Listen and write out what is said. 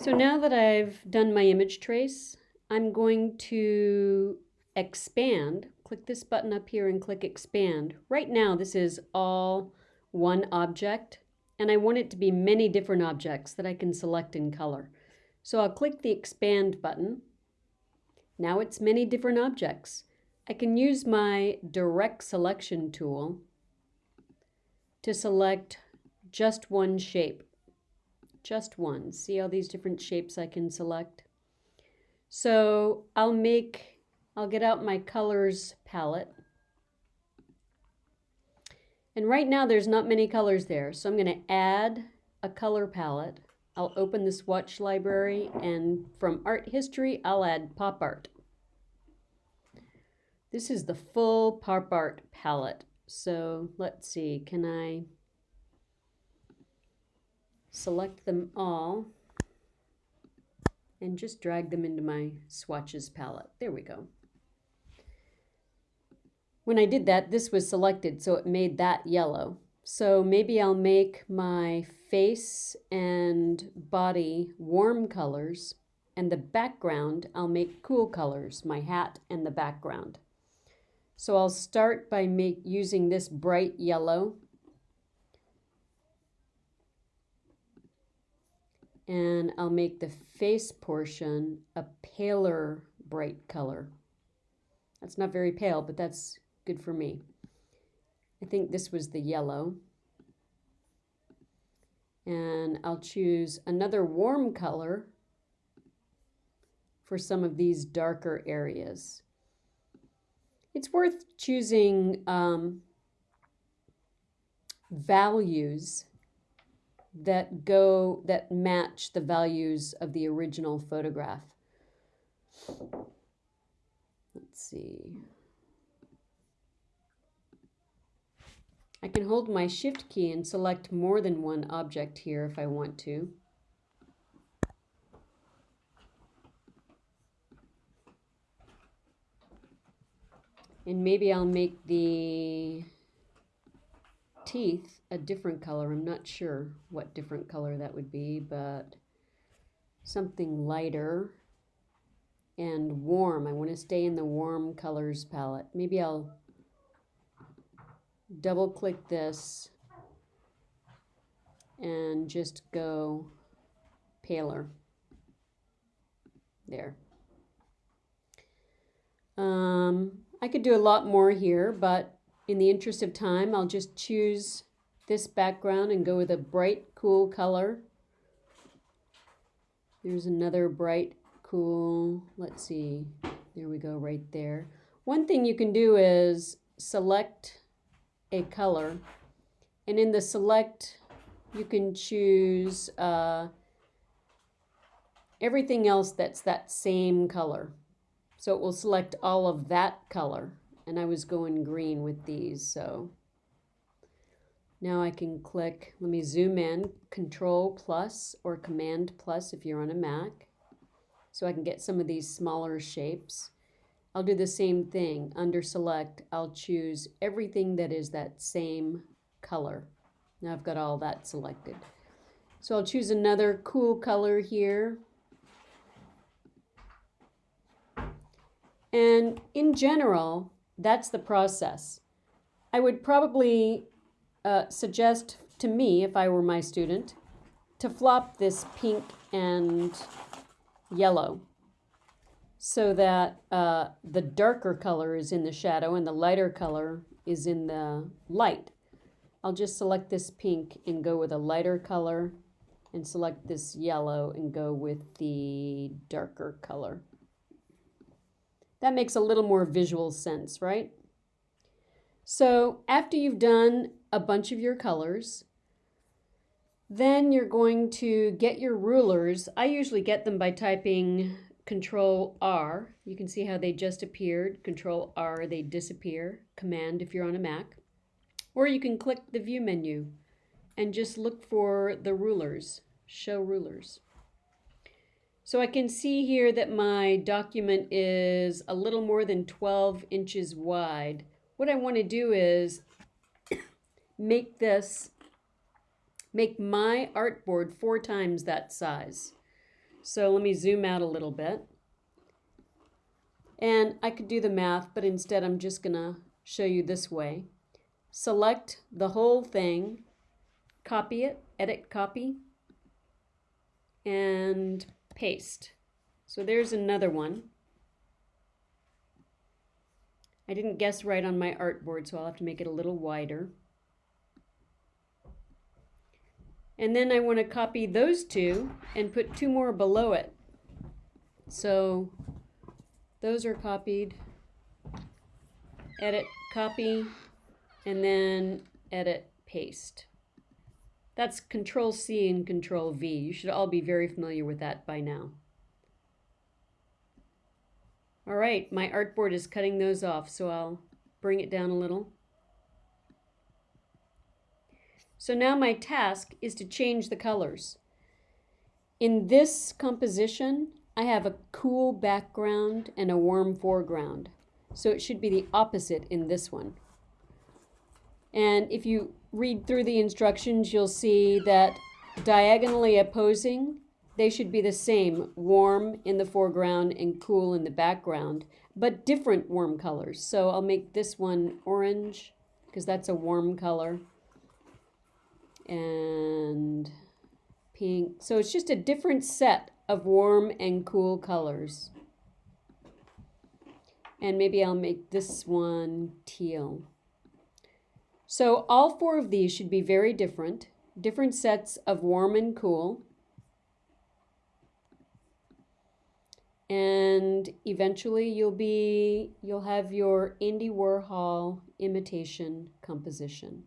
So now that I've done my image trace, I'm going to expand. Click this button up here and click expand. Right now this is all one object and I want it to be many different objects that I can select in color. So I'll click the expand button. Now it's many different objects. I can use my direct selection tool to select just one shape just one. See all these different shapes I can select? So I'll make, I'll get out my colors palette. And right now there's not many colors there, so I'm going to add a color palette. I'll open the swatch library and from art history I'll add pop art. This is the full pop art palette. So let's see, can I select them all, and just drag them into my swatches palette. There we go. When I did that, this was selected, so it made that yellow. So maybe I'll make my face and body warm colors, and the background I'll make cool colors, my hat and the background. So I'll start by make, using this bright yellow and I'll make the face portion a paler bright color. That's not very pale, but that's good for me. I think this was the yellow. And I'll choose another warm color for some of these darker areas. It's worth choosing um, values that go that match the values of the original photograph. Let's see. I can hold my shift key and select more than one object here if I want to. And maybe I'll make the teeth a different color. I'm not sure what different color that would be, but something lighter and warm. I want to stay in the warm colors palette. Maybe I'll double click this and just go paler. There. Um, I could do a lot more here, but in the interest of time, I'll just choose this background and go with a bright, cool color. There's another bright, cool, let's see, there we go right there. One thing you can do is select a color and in the select you can choose uh, everything else that's that same color. So it will select all of that color and I was going green with these so. Now I can click let me zoom in control plus or command plus if you're on a Mac so I can get some of these smaller shapes. I'll do the same thing under select I'll choose everything that is that same color. Now I've got all that selected. So I'll choose another cool color here. And in general that's the process. I would probably uh, suggest to me, if I were my student, to flop this pink and yellow so that uh, the darker color is in the shadow and the lighter color is in the light. I'll just select this pink and go with a lighter color and select this yellow and go with the darker color. That makes a little more visual sense, right? So after you've done a bunch of your colors, then you're going to get your rulers. I usually get them by typing Control R. You can see how they just appeared. Control R, they disappear. Command if you're on a Mac. Or you can click the View menu and just look for the rulers, Show Rulers. So I can see here that my document is a little more than 12 inches wide. What I want to do is make this, make my artboard four times that size. So let me zoom out a little bit. And I could do the math, but instead I'm just going to show you this way. Select the whole thing, copy it, edit copy, and paste. So there's another one. I didn't guess right on my artboard, so I'll have to make it a little wider. And then I want to copy those two and put two more below it. So those are copied. Edit, copy, and then edit, paste. That's Control C and Control V. You should all be very familiar with that by now. All right, my artboard is cutting those off, so I'll bring it down a little. So now my task is to change the colors. In this composition, I have a cool background and a warm foreground. So it should be the opposite in this one. And if you read through the instructions, you'll see that diagonally opposing, they should be the same, warm in the foreground and cool in the background, but different warm colors. So I'll make this one orange because that's a warm color and pink. So it's just a different set of warm and cool colors. And maybe I'll make this one teal. So all four of these should be very different, different sets of warm and cool. And eventually you'll be, you'll have your Andy Warhol imitation composition.